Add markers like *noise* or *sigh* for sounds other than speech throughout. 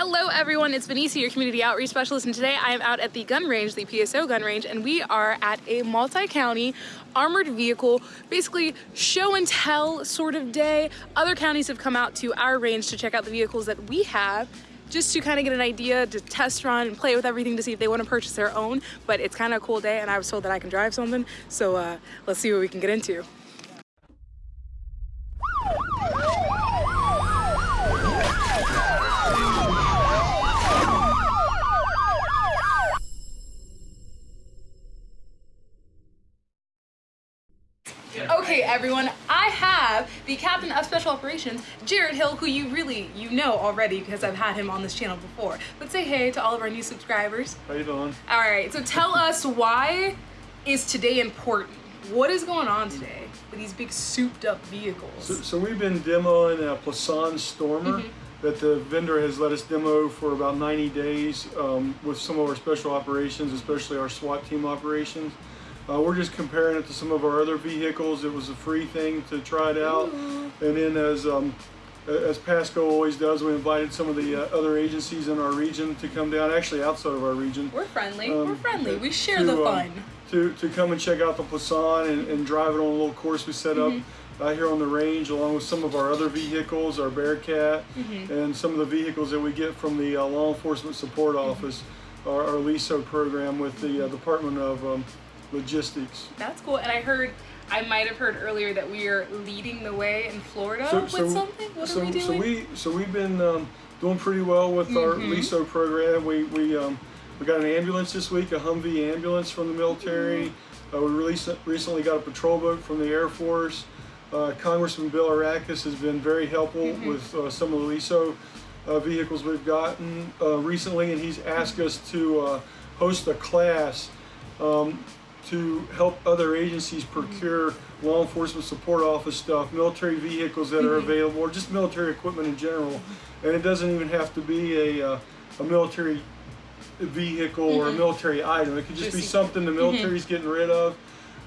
Hello everyone, it's Benicia, your community outreach specialist, and today I am out at the gun range, the PSO gun range, and we are at a multi-county armored vehicle, basically show and tell sort of day. Other counties have come out to our range to check out the vehicles that we have, just to kind of get an idea to test run and play with everything to see if they want to purchase their own. But it's kind of a cool day, and I was told that I can drive something, so uh, let's see what we can get into. Okay, everyone, I have the captain of special operations, Jared Hill, who you really, you know already because I've had him on this channel before. But say hey to all of our new subscribers. How you doing? All right, so tell *laughs* us why is today important? What is going on today with these big souped up vehicles? So, so we've been demoing a Plasan Stormer Mm-hmm. that the vendor has let us demo for about 90 days um, with some of our special operations, especially our SWAT team operations. Uh, we're just comparing it to some of our other vehicles. It was a free thing to try it out. And then as um, as Pasco always does, we invited some of the uh, other agencies in our region to come down, actually outside of our region. We're friendly, um, we're friendly, we share to, the um, fun. to, to come and check out the Plasan and, and drive it on a little course we set up Mm-hmm. uh, here on the range, along with some of our other vehicles, our Bearcat, Mm-hmm. and some of the vehicles that we get from the uh, Law Enforcement Support Mm-hmm. Office, our, our LESO program with the uh, Department of um, Logistics. That's cool, and I heard, I might have heard earlier that we are leading the way in Florida with something? What so, are we doing? So we so we've been um, doing pretty well with our Mm-hmm. LESO program. We we um, we got an ambulance this week, a Humvee ambulance from the military. Mm-hmm. Uh, we released, recently got a patrol boat from the Air Force. Uh, Congressman Bilirakis has been very helpful Mm-hmm. with uh, some of the LESO uh, vehicles we've gotten uh, recently, and he's asked us to uh, host a class um, to help other agencies procure law enforcement support office stuff, military vehicles that are available, or just military equipment in general. And it doesn't even have to be a, uh, a military vehicle or a military item. It could just be something the military's getting rid of.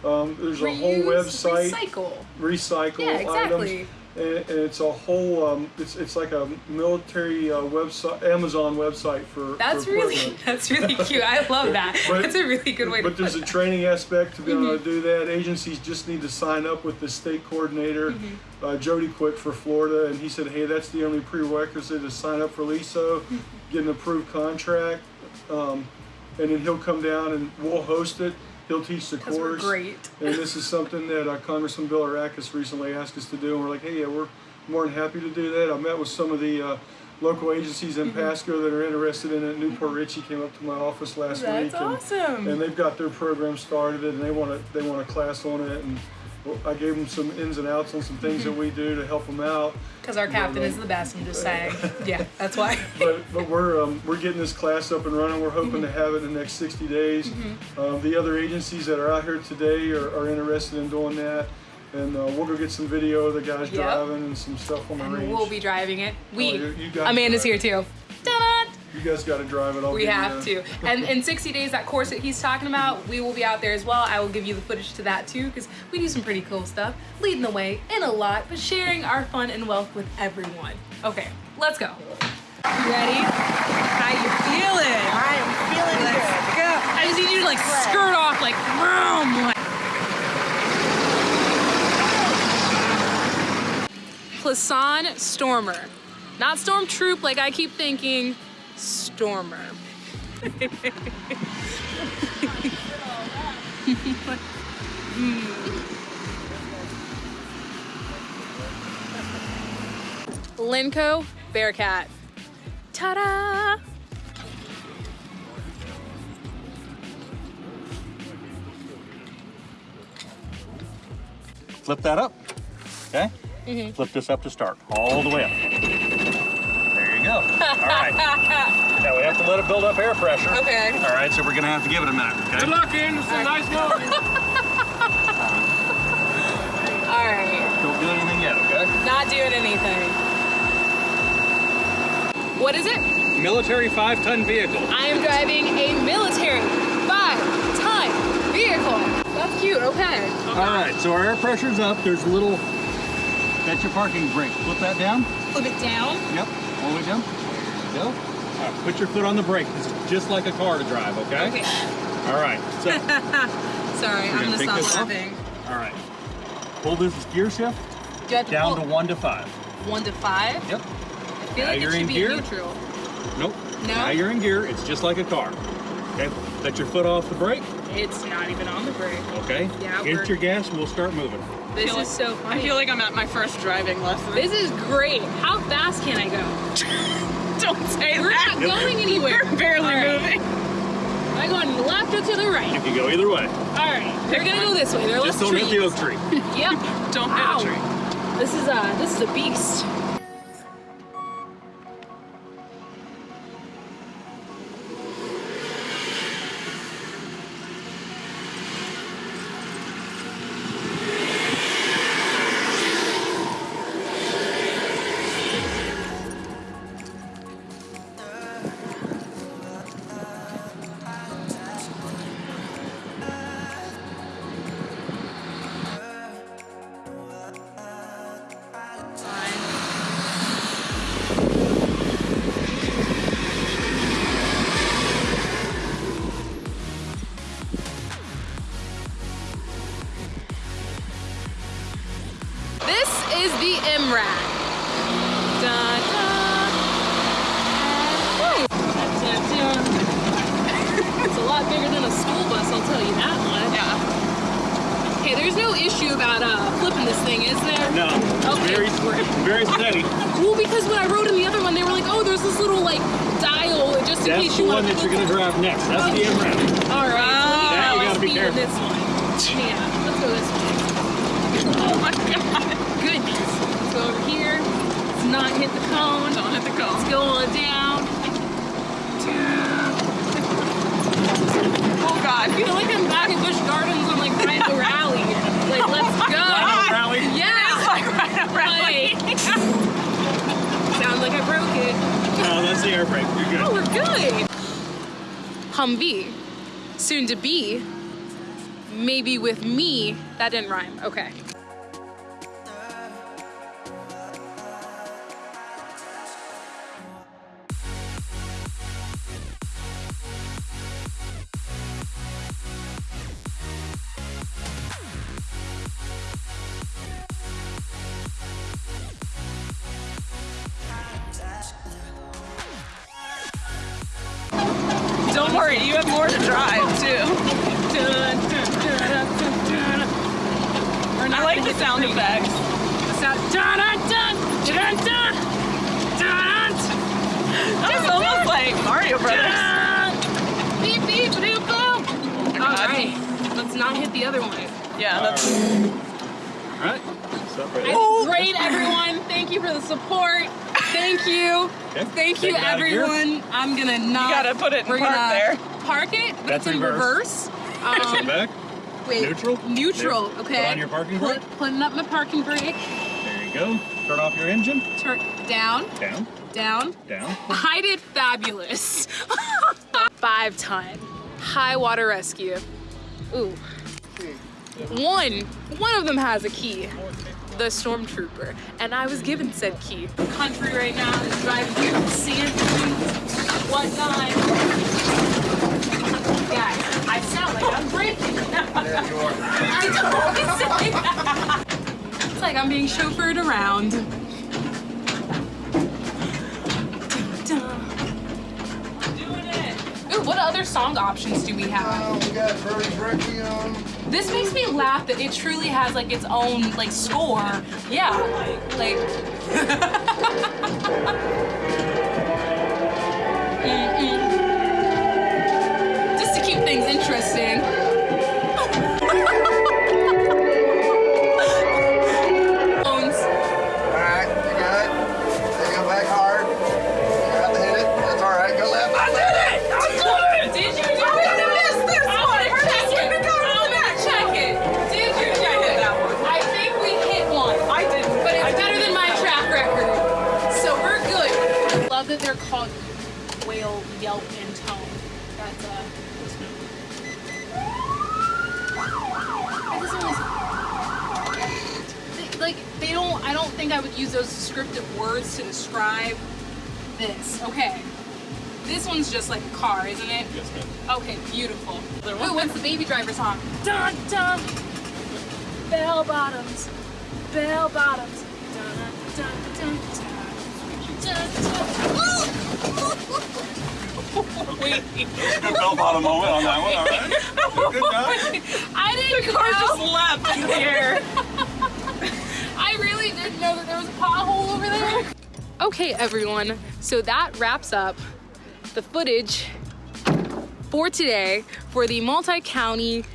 Um, there's a whole Reuse, website, Recycle. recycle Yeah, exactly. items. And, and it's a whole, um, it's, it's like a military uh, website, Amazon website for That's for really *laughs* that's really cute. I love that. But- that's a really good way to But there's a that. training aspect to be able Mm-hmm. to do that. Agencies just need to sign up with the state coordinator, Mm-hmm. uh, Jody Quick for Florida, and he said, hey, that's the only prerequisite to sign up for LESO, Mm-hmm. *laughs* get an approved contract, um, and then he'll come down and we'll host it. He'll teach the course. great. And this is something that uh, Congressman Bilirakis recently asked us to do, and we're like, hey, yeah, we're more than happy to do that. I met with some of the uh, local agencies in Pasco that are interested in it. New Port Richey came up to my office last That's week. and- awesome. and they've got their program started and they want to they want a class on it and I gave them some ins and outs on some things that we do to help them out. Because our captain is the best, I'm just saying. *laughs* Yeah, that's why. But but we're um, we're getting this class up and running. We're hoping to have it in the next 60 days. Um, the other agencies that are out here today are, are interested in doing that, and uh, we'll go get some video of the guys Yep. driving and some stuff on the and range. we'll be driving it. We, Oh, you- you Amanda's here too. Ta-da! You guys got to drive it. I'll We have to. And in 60 days, that course that he's talking about, we will be out there as well. I will give you the footage to that too, because we do some pretty cool stuff, leading the way in a lot, but sharing our fun and wealth with everyone. Okay, let's go. You ready? How you feeling? I am feeling Let's good. go. I just need you to like skirt off like vroom. like- Plasan Stormer. Not Stormtroop like I keep thinking, Stormer. Lenco Bearcat. Ta-da! Flip that up. Okay? Mm-hmm. Flip this up to start. All the way up. There *laughs* go. All right. now we have to let it build up air pressure. Okay. All right, so we're going to have to give it a minute. Okay? Good luck, Anderson. Nice going. *laughs* All right. Don't do anything yet, okay? Not doing anything. What is it? Military five-ton vehicle. I am driving a military five-ton vehicle. That's cute. Okay. All right, so our air pressure's up. There's a little, that's your parking brake. Flip that down. Flip it down. Yep, all the way down. There you go. Now, put your foot on the brake. It's just like a car to drive, okay? Okay. All right. So, *laughs* Sorry, I'm gonna gonna stop this off? laughing. all right. Pull this gear shift Do to down pull to one to five. one to five? Yep. I feel Now like it should be gear. neutral. Nope. No? Now you're in gear. It's just like a car. Okay. Let your foot off the brake. It's not even on the brake. Okay. Yeah, we're- your gas. and We'll start moving. This feel is so I feel like I'm at my first driving lesson. this is great. How fast can I go? *laughs* Don't say We're that. not going anywhere. We're barely All right. moving. Am I going to the left or to the right? You can go either way. All right, they're gonna go this way. There are Just less don't hit the oak tree. *laughs* Yep. *laughs* Don't Ow. hit a tree. This is a this is a beast. Is the MRAP. Dun, dun. Woo. That's a tune. It's a lot bigger than a school bus, I'll tell you that much. Yeah. Okay, there's no issue about uh, flipping this thing, is there? No. Okay. Very, very steady. Well, because when I rode in the other one, they were like, oh, there's this little like dial just in That's case the one that you're gonna drive next. That's the Okay. MRAP. All right, Wow. so That you gotta be speed careful. this one. Yeah, let's go this way. *laughs* Oh my god. Goodness. Let's go over here. Let's not hit the cone. Don't hit the cone. Let's go on down. Oh god. I feel like I'm back at Busch Gardens on like Rhino Rally. Like, let's go. *laughs* Rhino Rally? Yeah. *laughs* Like right up right. Like, sounds like I broke it. Uh, no, that's the air brake. You're good. Oh, we're good. Humvee, soon to be, maybe with me. That didn't rhyme. Okay. Don't you have more to drive too. I like the sound effects. The sound. Dun, dun, dun, dun, dun, dun, It's almost like Mario Brothers. dun. Beep, beep, beep, boom. All God. right. Let's not hit the other one. Yeah, that's All right. Stop right Great, everyone. Thank you for the support. Thank you. Okay. Thank Take you, it out of gear. everyone. I'm gonna not. You gotta put it in we're park gonna there. Park it, but That's it's in reverse. reverse. Um, back. wait. Neutral? Neutral. There. Okay. Put on your parking Put- brake. Putting up my parking brake. There you go. Turn off your engine. Turn down, Down. down. Down. I did fabulous. *laughs* Five ton high water rescue. Ooh. One, one of them has a key. The stormtrooper, and I was given said key. Country right now is driving through the sand dunes, whatnot. Guys, I sound like I'm breaking. You *laughs* are. I don't say that. It's like I'm being chauffeured around. Ooh, what other song options do we have? Uh, we got Requiem. This makes me laugh that it truly has like its own like score. Yeah, like. Mm-mm. *laughs* Just to keep things interesting. I just always, they, like they don't. I don't think I would use those descriptive words to describe this. Okay. This one's just like a car, isn't it? Yes, ma'am. Okay, beautiful. Ooh, what's the baby driver song? Dun dun. Bell bottoms, bell bottoms. Dun dun dun dun dun. dun. *laughs* Wait, Good bell bottom moment on that one. All right. Good job. I didn't The car know. just leapt in the air. *laughs* I really didn't know that there was a pothole over there. Okay, everyone. So that wraps up the footage for today for the multi-county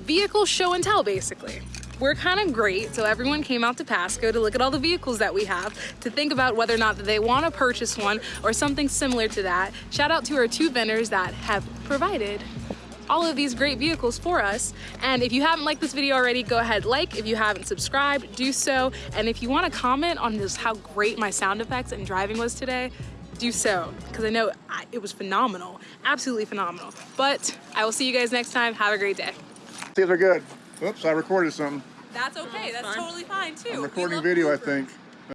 vehicle show and tell, basically. We're kind of great, so everyone came out to Pasco to look at all the vehicles that we have, to think about whether or not that they want to purchase one or something similar to that. Shout out to our two vendors that have provided all of these great vehicles for us. And if you haven't liked this video already, go ahead, like. If you haven't subscribed, do so. And if you want to comment on just how great my sound effects and driving was today, do so. Because I know I, it was phenomenal, absolutely phenomenal. But I will see you guys next time. Have a great day. See if they're good. Oops, I recorded something. That's okay. That's fine. totally fine too. I'm recording video, I think.